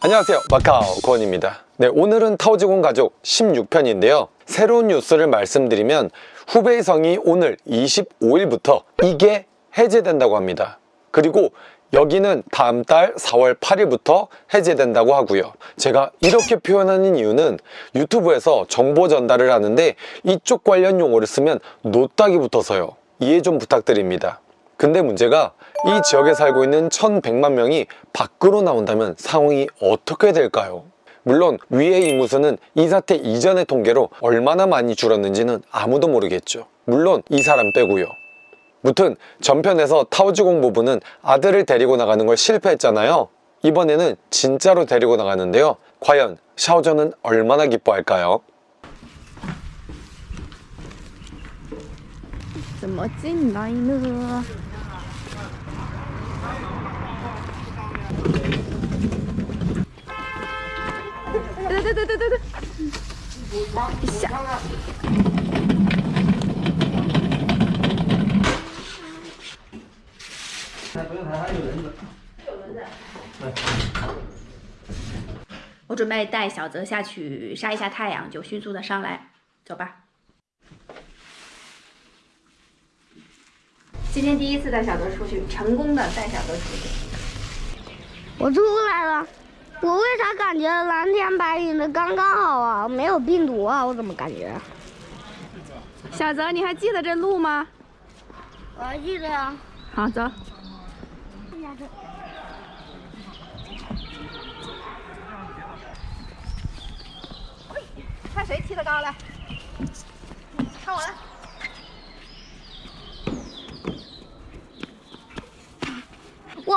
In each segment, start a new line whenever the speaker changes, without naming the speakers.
안녕하세요. 마카오 권입니다. 네 오늘은 타오지공 가족 16편인데요. 새로운 뉴스를 말씀드리면 후베이 성이 오늘 25일부터 이게 해제된다고 합니다. 그리고 여기는 다음 달 4월 8일부터 해제된다고 하고요. 제가 이렇게 표현하는 이유는 유튜브에서 정보 전달을 하는데 이쪽 관련 용어를 쓰면 노딱이 붙어서요. 이해 좀 부탁드립니다 근데 문제가 이 지역에 살고 있는 1100만 명이 밖으로 나온다면 상황이 어떻게 될까요? 물론 위의 이무수는 이 사태 이전의 통계로 얼마나 많이 줄었는지는 아무도 모르겠죠 물론 이 사람 빼고요 무튼 전편에서 타오지공 부부는 아들을 데리고 나가는 걸 실패했잖아요 이번에는 진짜로 데리고 나가는데요 과연 샤오전은 얼마나 기뻐할까요?
怎么进来呢？对对对对对对，一下。我准备带小泽下去晒一下太阳，就迅速的上来，走吧。今天第一次带小泽出去，成功的带小泽出去。
我出来了，我为啥感觉蓝天白云的刚刚好啊？没有病毒啊？我怎么感觉？
小泽，你还记得这路吗？
我还记得呀。
好，走。看谁踢得高来，看我的。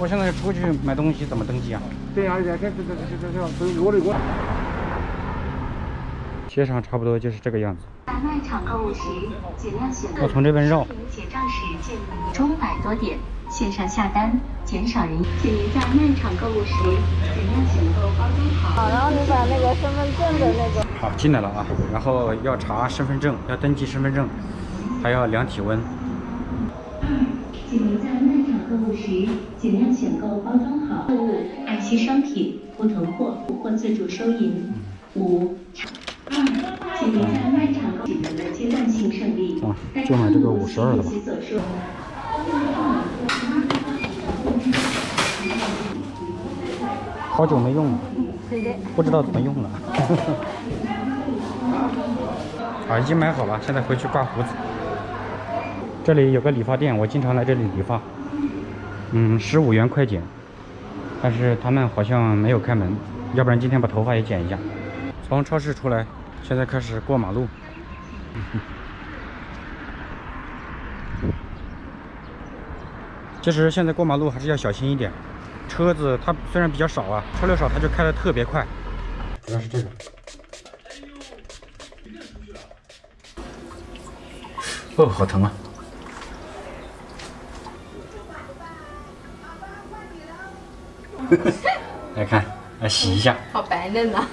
我现在出去买东西怎么登记啊？
对呀，这这这这这这这我的我。
街上差不多就是这个样子。
在卖场购物时，尽量选择
我从这边绕。
结账时建议您中百多点，线上下单，减少人。请您在卖场购物时，尽量选购包装好。
好，然后你把那个身份证的那个。
好，进来了啊，然后要查身份证，要登记身份证，还要量体温。
请您在购物时，尽量选购包装好货物、爱惜商品、不囤货或自助收银。五。二，请您在卖场取得的阶段性胜利。
啊，就买这个五十二的吧。好久没用了，不知道怎么用了。啊，已经买好了，现在回去刮胡子。这里有个理发店，我经常来这里理发。嗯，十五元快剪，但是他们好像没有开门，要不然今天把头发也剪一下。从超市出来，现在开始过马路。其实现在过马路还是要小心一点，车子它虽然比较少啊，车流少，它就开的特别快。主要是这个。哦，好疼啊！ 来看，来洗一下。
好白嫩呐！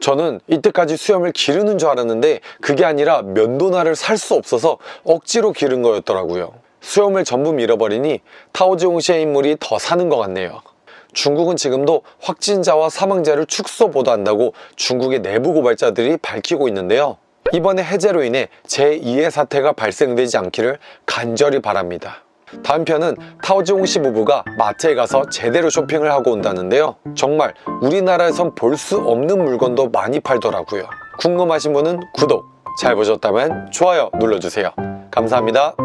저는 이때까지 수염을 기르는 줄 알았는데 그게 아니라 면도날을 살 수 없어서 억지로 기른 거였더라고요. 수염을 전부 밀어버리니 타오지홍 씨의 인물이 더 사는 것 같네요. 중국은 지금도 확진자와 사망자를 축소 보도한다고 중국의 내부 고발자들이 밝히고 있는데요. 이번에 해제로 인해 제2의 사태가 발생되지 않기를 간절히 바랍니다. 다음 편은 타오지홍 씨 부부가 마트에 가서 제대로 쇼핑을 하고 온다는데요. 정말 우리나라에선 볼 수 없는 물건도 많이 팔더라고요. 궁금하신 분은 구독, 잘 보셨다면 좋아요 눌러주세요. 감사합니다.